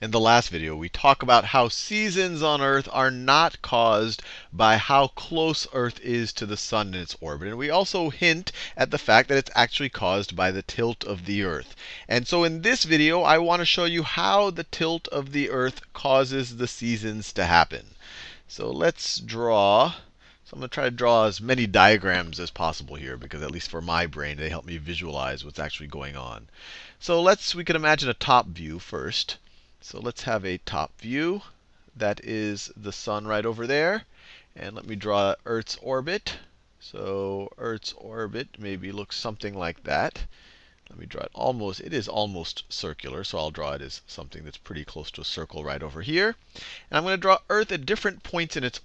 in the last video, we talk about how seasons on Earth are not caused by how close Earth is to the sun in its orbit. And we also hint at the fact that it's actually caused by the tilt of the Earth. And so in this video, I want to show you how the tilt of the Earth causes the seasons to happen. So let's draw. So I'm going to try to draw as many diagrams as possible here because at least for my brain, they help me visualize what's actually going on. So let's we can imagine a top view first. So let's have a top view. That is the sun right over there. And let me draw Earth's orbit. So Earth's orbit maybe looks something like that. Let me draw it almost, it is almost circular, so I'll draw it as something that's pretty close to a circle right over here. And I'm going to draw Earth at different points in its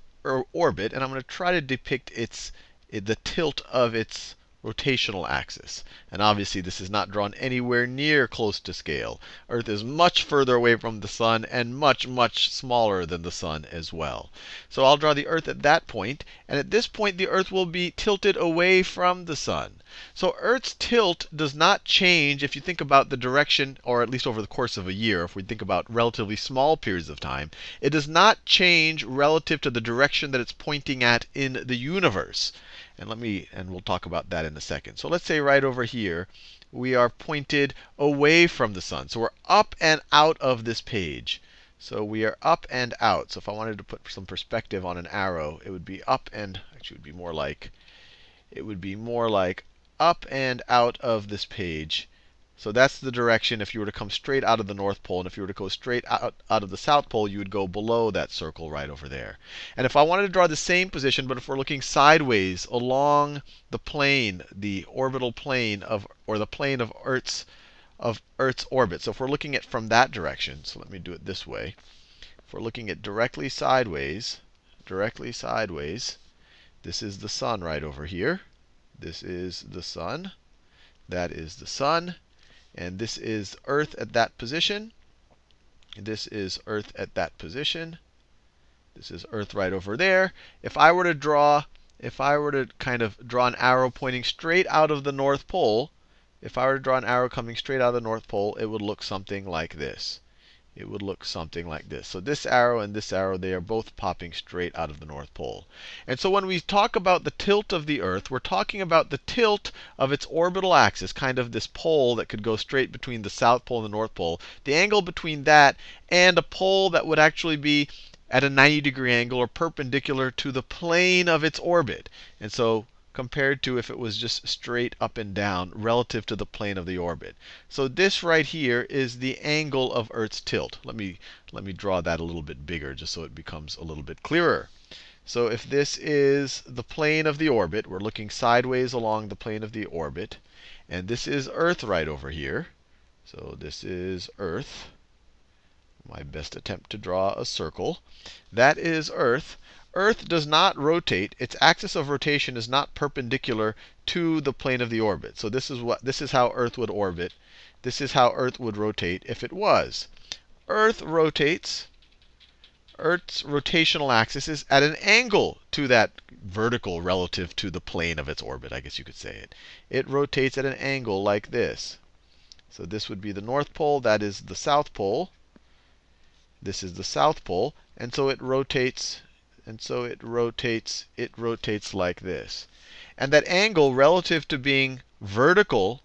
orbit, and I'm going to try to depict its the tilt of its rotational axis. And obviously, this is not drawn anywhere near close to scale. Earth is much further away from the sun and much, much smaller than the sun as well. So I'll draw the Earth at that point. And at this point, the Earth will be tilted away from the sun. So Earth's tilt does not change if you think about the direction, or at least over the course of a year, if we think about relatively small periods of time. It does not change relative to the direction that it's pointing at in the universe. And let me, and we'll talk about that in a second. So let's say right over here, we are pointed away from the sun. So we're up and out of this page. So we are up and out. So if I wanted to put some perspective on an arrow, it would be up and, actually, it would be more like, it would be more like up and out of this page. So that's the direction if you were to come straight out of the North Pole. And if you were to go straight out, out of the South Pole, you would go below that circle right over there. And if I wanted to draw the same position, but if we're looking sideways along the plane, the orbital plane of, or the plane of Earth's, of Earth's orbit. So if we're looking at from that direction, so let me do it this way. If we're looking at directly sideways, directly sideways, this is the sun right over here. This is the sun. That is the sun. And this is Earth at that position. This is Earth at that position. This is Earth right over there. If I were to draw, if I were to kind of draw an arrow pointing straight out of the North Pole, if I were to draw an arrow coming straight out of the North Pole, it would look something like this it would look something like this. So this arrow and this arrow, they are both popping straight out of the North Pole. And so when we talk about the tilt of the Earth, we're talking about the tilt of its orbital axis, kind of this pole that could go straight between the South Pole and the North Pole. The angle between that and a pole that would actually be at a 90 degree angle or perpendicular to the plane of its orbit. And so compared to if it was just straight up and down relative to the plane of the orbit. So this right here is the angle of Earth's tilt. Let me, let me draw that a little bit bigger just so it becomes a little bit clearer. So if this is the plane of the orbit, we're looking sideways along the plane of the orbit. And this is Earth right over here. So this is Earth. My best attempt to draw a circle. That is Earth. Earth does not rotate. Its axis of rotation is not perpendicular to the plane of the orbit. So this is what this is how Earth would orbit. This is how Earth would rotate if it was. Earth rotates. Earth's rotational axis is at an angle to that vertical relative to the plane of its orbit, I guess you could say it. It rotates at an angle like this. So this would be the North Pole. That is the South Pole. This is the South Pole. And so it rotates and so it rotates, it rotates like this. And that angle relative to being vertical,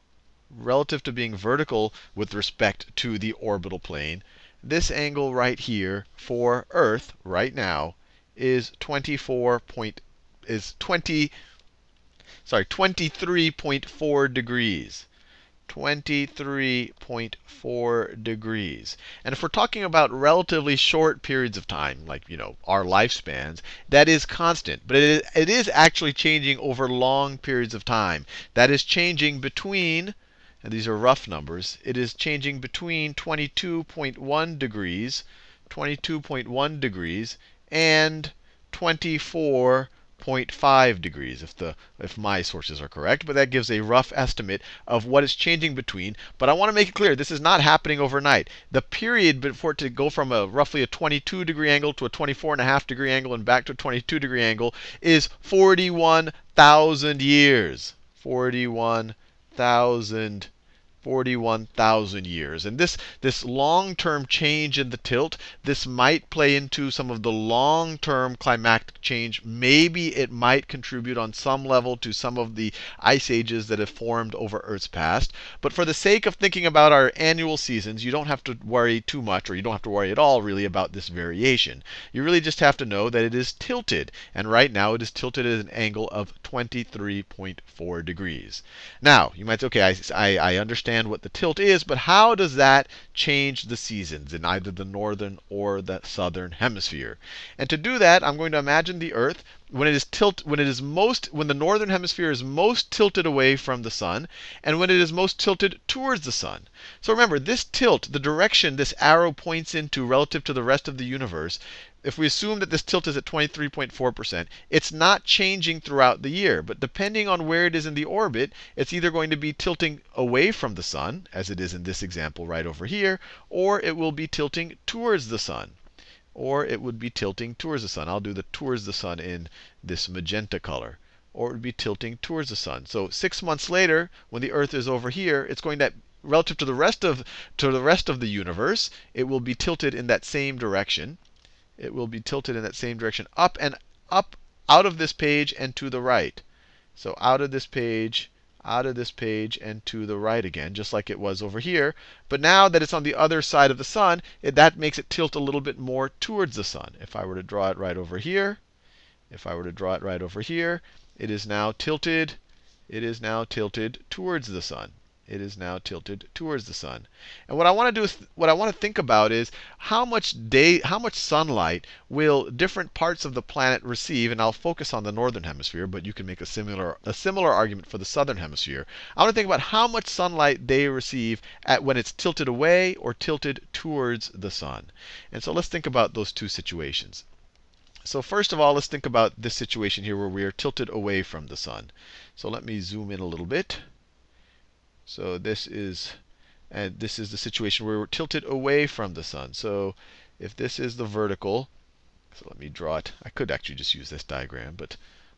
relative to being vertical with respect to the orbital plane, this angle right here for Earth right now is 24 point is 20 sorry 23.4 degrees. 23.4 degrees. And if we're talking about relatively short periods of time, like you know our lifespans, that is constant. But it is, it is actually changing over long periods of time. That is changing between, and these are rough numbers, it is changing between 22.1 degrees, 22.1 degrees, and 24 0.5 degrees if the if my sources are correct, but that gives a rough estimate of what is changing between. But I want to make it clear this is not happening overnight. The period for it to go from a roughly a 22 degree angle to a 24 and a half degree angle and back to a 22 degree angle is 41,000 years. 41,000 41,000 years. And this, this long-term change in the tilt, this might play into some of the long-term climatic change. Maybe it might contribute on some level to some of the ice ages that have formed over Earth's past. But for the sake of thinking about our annual seasons, you don't have to worry too much, or you don't have to worry at all really about this variation. You really just have to know that it is tilted. And right now it is tilted at an angle of 23.4 degrees. Now, you might say, okay, I, I, I understand what the tilt is, but how does that change the seasons in either the northern or the southern hemisphere? And to do that, I'm going to imagine the Earth when it is tilt when it is most when the northern hemisphere is most tilted away from the sun and when it is most tilted towards the sun. So remember, this tilt, the direction this arrow points into relative to the rest of the universe, if we assume that this tilt is at 23.4%, it's not changing throughout the year. But depending on where it is in the orbit, it's either going to be tilting away from the sun, as it is in this example right over here, or it will be tilting towards the sun or it would be tilting towards the sun. I'll do the towards the sun in this magenta color. Or it would be tilting towards the sun. So six months later, when the Earth is over here, it's going to relative to the rest of to the rest of the universe, it will be tilted in that same direction. It will be tilted in that same direction, up and up out of this page and to the right. So out of this page out of this page and to the right again, just like it was over here. But now that it's on the other side of the sun, it, that makes it tilt a little bit more towards the sun. If I were to draw it right over here, if I were to draw it right over here, it is now tilted. It is now tilted towards the sun it is now tilted towards the sun. And what I want to do is what I want to think about is how much day how much sunlight will different parts of the planet receive and I'll focus on the northern hemisphere, but you can make a similar a similar argument for the southern hemisphere. I want to think about how much sunlight they receive at when it's tilted away or tilted towards the sun. And so let's think about those two situations. So first of all, let's think about this situation here where we are tilted away from the sun. So let me zoom in a little bit. So this is and this is the situation where we're tilted away from the sun. So if this is the vertical, so let me draw it. I could actually just use this diagram, but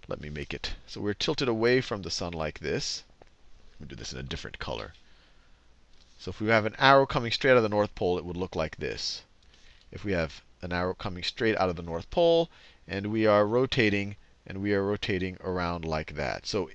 let me make it. So we're tilted away from the sun like this. Let me do this in a different color. So if we have an arrow coming straight out of the North Pole, it would look like this. If we have an arrow coming straight out of the North Pole, and we are rotating and we are rotating around like that. So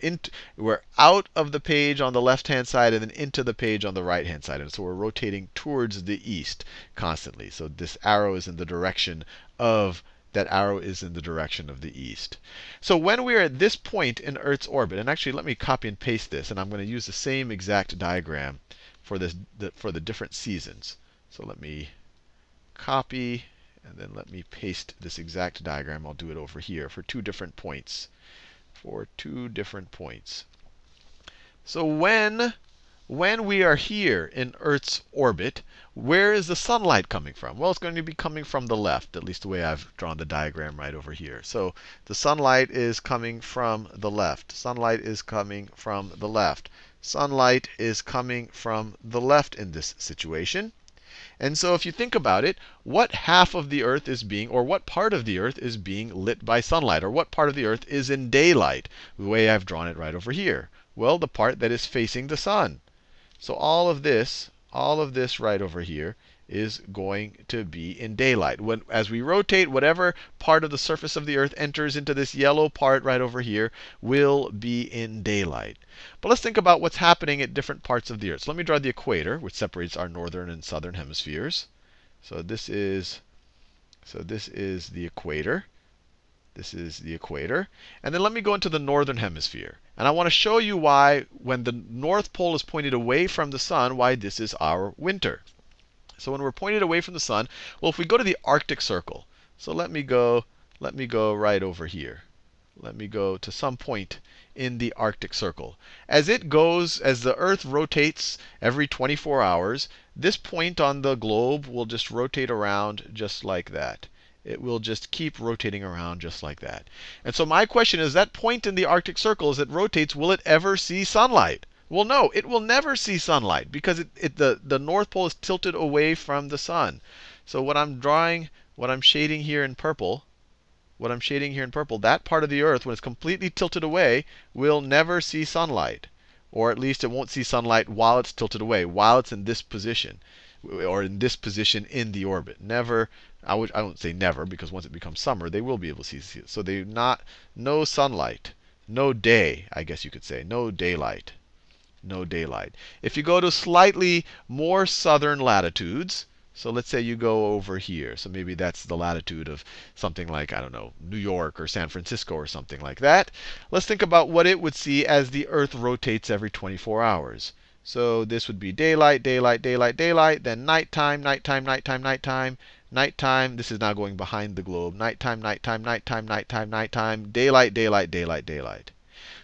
we're out of the page on the left-hand side and then into the page on the right-hand side. And so we're rotating towards the east constantly. So this arrow is in the direction of that arrow is in the direction of the east. So when we are at this point in Earth's orbit, and actually let me copy and paste this, and I'm going to use the same exact diagram for this for the different seasons. So let me copy and then let me paste this exact diagram. I'll do it over here for two different points. For two different points. So when, when we are here in Earth's orbit, where is the sunlight coming from? Well, it's going to be coming from the left, at least the way I've drawn the diagram right over here. So the sunlight is coming from the left. Sunlight is coming from the left. Sunlight is coming from the left in this situation. And so if you think about it, what half of the earth is being, or what part of the earth is being lit by sunlight? Or what part of the earth is in daylight? The way I've drawn it right over here. Well, the part that is facing the sun. So all of this, all of this right over here is going to be in daylight. When, as we rotate, whatever part of the surface of the Earth enters into this yellow part right over here will be in daylight. But let's think about what's happening at different parts of the Earth. So let me draw the equator, which separates our northern and southern hemispheres. So this is, so this is the equator. This is the equator. And then let me go into the northern hemisphere. And I want to show you why, when the North Pole is pointed away from the sun, why this is our winter. So when we're pointed away from the sun, well, if we go to the Arctic Circle, so let me go, let me go right over here. Let me go to some point in the Arctic Circle. As it goes, as the Earth rotates every 24 hours, this point on the globe will just rotate around just like that. It will just keep rotating around just like that. And so my question is, that point in the Arctic Circle as it rotates, will it ever see sunlight? Well, no, it will never see sunlight because it, it, the, the North Pole is tilted away from the sun. So what I'm drawing, what I'm shading here in purple, what I'm shading here in purple, that part of the Earth, when it's completely tilted away, will never see sunlight. or at least it won't see sunlight while it's tilted away, while it's in this position, or in this position in the orbit. Never, I would I won't say never because once it becomes summer, they will be able to see. So they not no sunlight, no day, I guess you could say, no daylight, no daylight. If you go to slightly more southern latitudes, so let's say you go over here. So maybe that's the latitude of something like, I don't know, New York or San Francisco or something like that. Let's think about what it would see as the Earth rotates every 24 hours. So this would be daylight, daylight, daylight, daylight, then nighttime, nighttime, nighttime, nighttime, nighttime. This is now going behind the globe. Nighttime, nighttime, nighttime, nighttime, nighttime, daylight, daylight, daylight, daylight.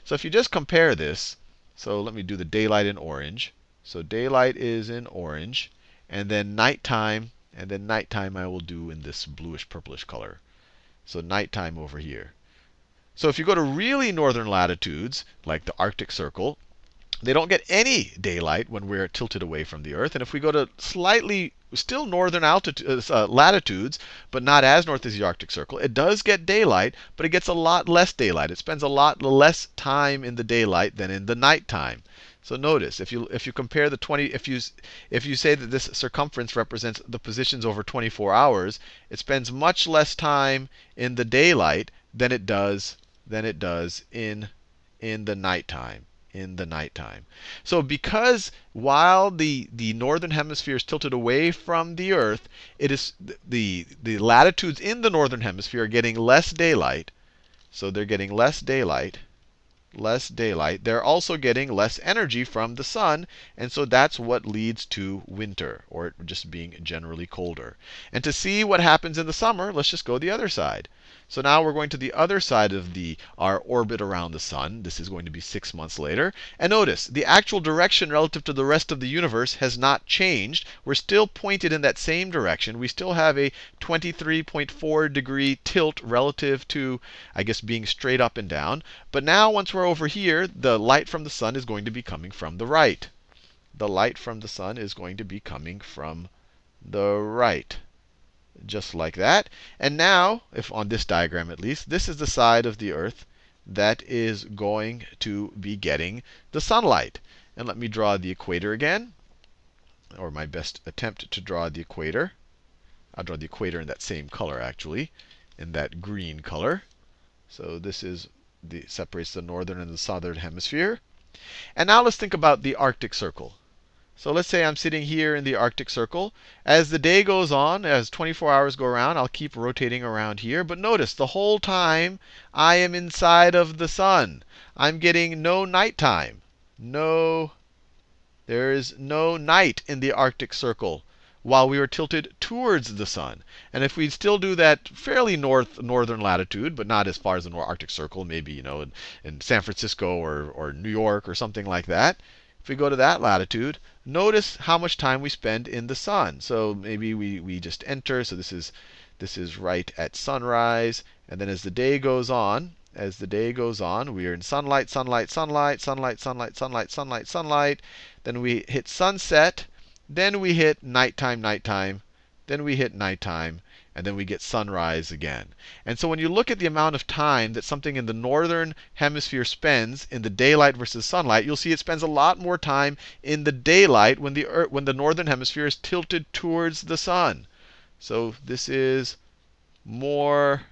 So if you just compare this, so let me do the daylight in orange. So daylight is in orange and then nighttime, and then nighttime I will do in this bluish purplish color. So nighttime over here. So if you go to really northern latitudes, like the Arctic Circle, they don't get any daylight when we're tilted away from the Earth. And if we go to slightly, still northern altitudes, uh, latitudes, but not as north as the Arctic Circle, it does get daylight, but it gets a lot less daylight. It spends a lot less time in the daylight than in the nighttime. So notice, if you if you compare the 20, if you if you say that this circumference represents the positions over 24 hours, it spends much less time in the daylight than it does than it does in in the nighttime in the nighttime. So because while the, the northern hemisphere is tilted away from the Earth, it is the, the latitudes in the northern hemisphere are getting less daylight. So they're getting less daylight less daylight, they're also getting less energy from the sun. And so that's what leads to winter, or it just being generally colder. And to see what happens in the summer, let's just go the other side. So now we're going to the other side of the our orbit around the sun. This is going to be six months later. And notice, the actual direction relative to the rest of the universe has not changed. We're still pointed in that same direction. We still have a 23.4 degree tilt relative to, I guess, being straight up and down. But now once we're over here, the light from the sun is going to be coming from the right. The light from the sun is going to be coming from the right just like that. And now, if on this diagram at least, this is the side of the Earth that is going to be getting the sunlight. And let me draw the equator again, or my best attempt to draw the equator. I'll draw the equator in that same color, actually, in that green color. So this is the separates the northern and the southern hemisphere. And now let's think about the Arctic Circle. So let's say I'm sitting here in the Arctic Circle. As the day goes on, as 24 hours go around, I'll keep rotating around here. But notice, the whole time I am inside of the sun. I'm getting no nighttime. No, there is no night in the Arctic Circle while we are tilted towards the sun. And if we still do that fairly north northern latitude, but not as far as the Arctic Circle, maybe you know in, in San Francisco or, or New York or something like that, if we go to that latitude, notice how much time we spend in the sun. So maybe we, we just enter. So this is this is right at sunrise. And then as the day goes on, as the day goes on, we are in sunlight, sunlight, sunlight, sunlight, sunlight, sunlight, sunlight, sunlight. Then we hit sunset. Then we hit nighttime, nighttime. Then we hit nighttime and then we get sunrise again. And so when you look at the amount of time that something in the northern hemisphere spends in the daylight versus sunlight, you'll see it spends a lot more time in the daylight when the earth, when the northern hemisphere is tilted towards the sun. So this is more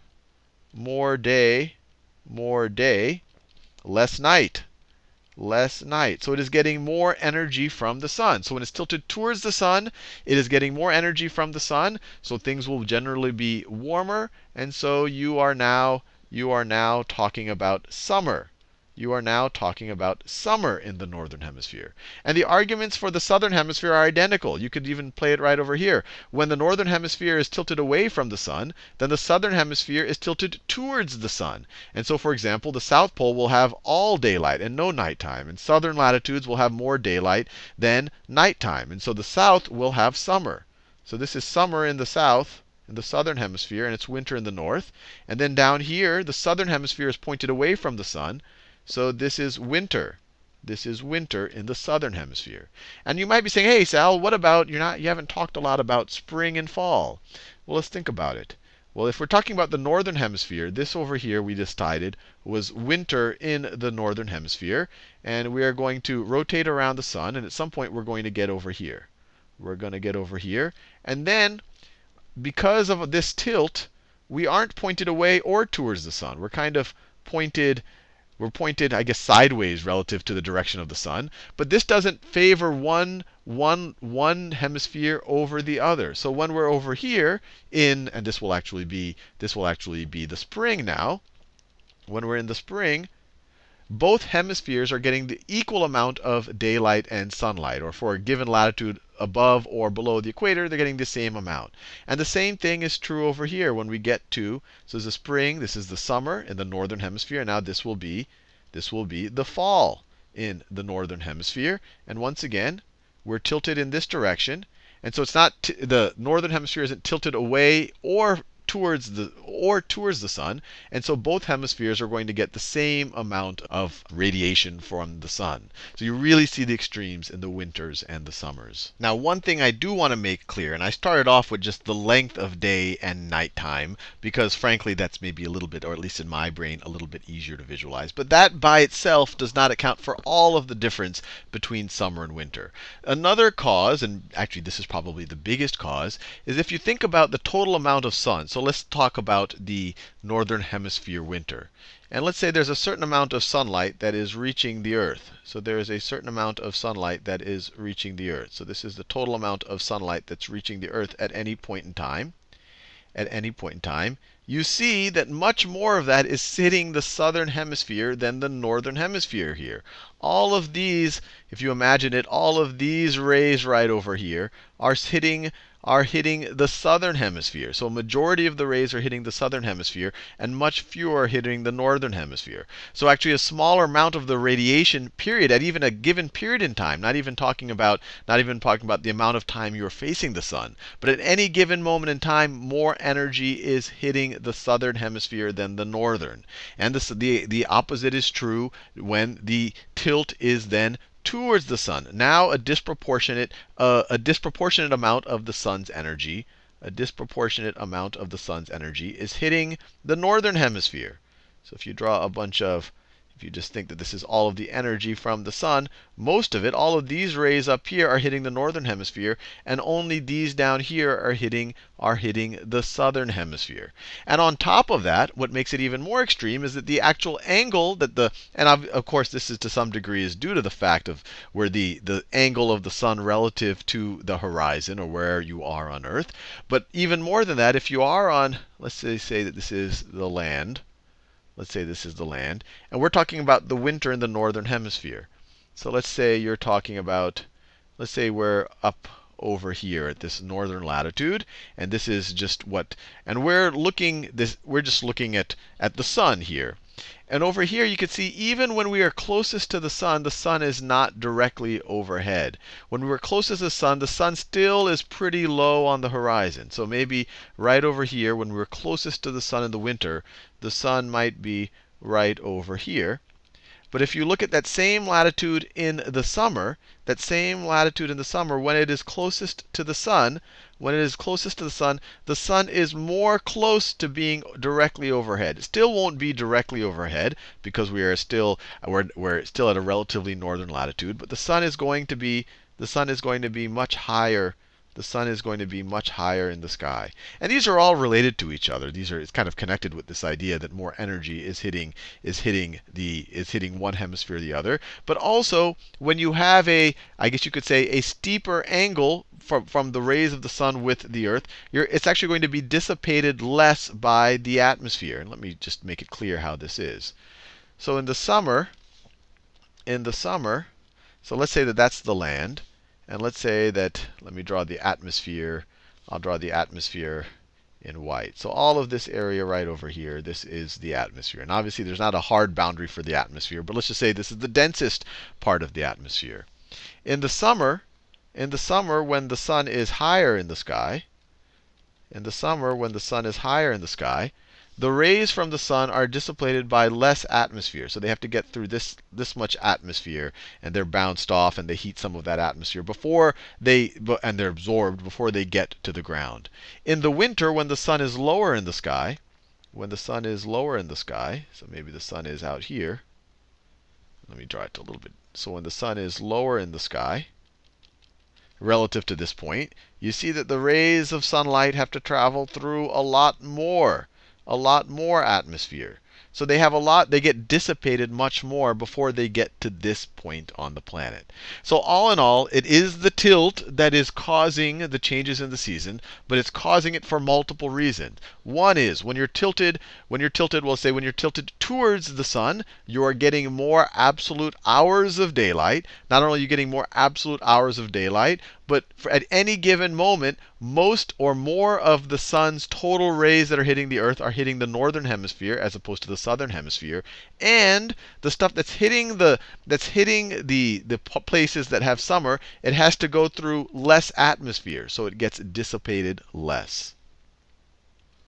more day, more day, less night less night. So it is getting more energy from the sun. So when it's tilted towards the sun, it is getting more energy from the sun. So things will generally be warmer. And so you are now you are now talking about summer you are now talking about summer in the northern hemisphere. And the arguments for the southern hemisphere are identical. You could even play it right over here. When the northern hemisphere is tilted away from the sun, then the southern hemisphere is tilted towards the sun. And so, for example, the South Pole will have all daylight and no nighttime. And southern latitudes will have more daylight than nighttime. And so the south will have summer. So this is summer in the south in the southern hemisphere, and it's winter in the north. And then down here, the southern hemisphere is pointed away from the sun. So this is winter. This is winter in the southern hemisphere. And you might be saying, hey, Sal, what about, you're not, you haven't talked a lot about spring and fall. Well, let's think about it. Well, if we're talking about the northern hemisphere, this over here we decided was winter in the northern hemisphere. And we are going to rotate around the sun. And at some point, we're going to get over here. We're going to get over here. And then, because of this tilt, we aren't pointed away or towards the sun. We're kind of pointed we're pointed, I guess, sideways relative to the direction of the sun. But this doesn't favor one, one, one hemisphere over the other. So when we're over here in, and this will actually be, this will actually be the spring now. When we're in the spring, both hemispheres are getting the equal amount of daylight and sunlight. Or for a given latitude above or below the equator, they're getting the same amount. And the same thing is true over here when we get to, so this is the spring, this is the summer in the northern hemisphere. Now this will be, this will be the fall in the northern hemisphere. And once again, we're tilted in this direction. And so it's not the northern hemisphere isn't tilted away or towards the or towards the sun. And so both hemispheres are going to get the same amount of radiation from the sun. So you really see the extremes in the winters and the summers. Now, one thing I do want to make clear, and I started off with just the length of day and nighttime, because frankly, that's maybe a little bit, or at least in my brain, a little bit easier to visualize. But that by itself does not account for all of the difference between summer and winter. Another cause, and actually this is probably the biggest cause, is if you think about the total amount of sun. So let's talk about the northern hemisphere winter. And let's say there's a certain amount of sunlight that is reaching the Earth. So there is a certain amount of sunlight that is reaching the Earth. So this is the total amount of sunlight that's reaching the Earth at any point in time. At any point in time. You see that much more of that is hitting the southern hemisphere than the northern hemisphere here. All of these, if you imagine it, all of these rays right over here are hitting are hitting the southern hemisphere. So a majority of the rays are hitting the southern hemisphere, and much fewer are hitting the northern hemisphere. So actually a smaller amount of the radiation period at even a given period in time, not even talking about not even talking about the amount of time you're facing the sun, but at any given moment in time, more energy is hitting the southern hemisphere than the northern. And this, the, the opposite is true when the tilt is then towards the sun. Now a disproportionate, uh, a disproportionate amount of the sun's energy, a disproportionate amount of the sun's energy is hitting the northern hemisphere. So if you draw a bunch of if you just think that this is all of the energy from the sun, most of it, all of these rays up here are hitting the northern hemisphere, and only these down here are hitting are hitting the southern hemisphere. And on top of that, what makes it even more extreme is that the actual angle that the and of course this is to some degree is due to the fact of where the the angle of the sun relative to the horizon or where you are on Earth. But even more than that, if you are on, let's say, say that this is the land, Let's say this is the land. And we're talking about the winter in the northern hemisphere. So let's say you're talking about, let's say we're up over here at this northern latitude, and this is just what, and we're looking this, we're just looking at at the sun here. And over here, you can see even when we are closest to the sun, the sun is not directly overhead. When we are closest to the sun, the sun still is pretty low on the horizon. So maybe right over here, when we're closest to the sun in the winter, the sun might be right over here. But if you look at that same latitude in the summer, that same latitude in the summer, when it is closest to the sun, when it is closest to the sun, the sun is more close to being directly overhead. It still won't be directly overhead because we are still we're, we're still at a relatively northern latitude, but the sun is going to be the sun is going to be much higher the sun is going to be much higher in the sky. And these are all related to each other. These are it's kind of connected with this idea that more energy is hitting is hitting the is hitting one hemisphere the other. But also when you have a I guess you could say a steeper angle from, from the rays of the sun with the earth, it's actually going to be dissipated less by the atmosphere. And let me just make it clear how this is. So in the summer, in the summer, so let's say that that's the land. And let's say that, let me draw the atmosphere. I'll draw the atmosphere in white. So all of this area right over here, this is the atmosphere. And obviously there's not a hard boundary for the atmosphere, but let's just say this is the densest part of the atmosphere. In the summer, in the summer when the sun is higher in the sky, in the summer when the sun is higher in the sky, the rays from the sun are dissipated by less atmosphere. So they have to get through this, this much atmosphere, and they're bounced off, and they heat some of that atmosphere before they, and they're absorbed before they get to the ground. In the winter, when the sun is lower in the sky, when the sun is lower in the sky, so maybe the sun is out here. Let me draw it a little bit. So when the sun is lower in the sky, relative to this point, you see that the rays of sunlight have to travel through a lot more, a lot more atmosphere. So they have a lot, they get dissipated much more before they get to this point on the planet. So all in all, it is the tilt that is causing the changes in the season, but it's causing it for multiple reasons. One is when you're tilted, when you're tilted, we'll say when you're tilted towards the sun, you are getting more absolute hours of daylight. Not only are you getting more absolute hours of daylight, but at any given moment, most or more of the sun's total rays that are hitting the earth are hitting the northern hemisphere as opposed to the southern hemisphere. And the stuff that's hitting the that's hitting the the places that have summer, it has to go through less atmosphere, so it gets dissipated less.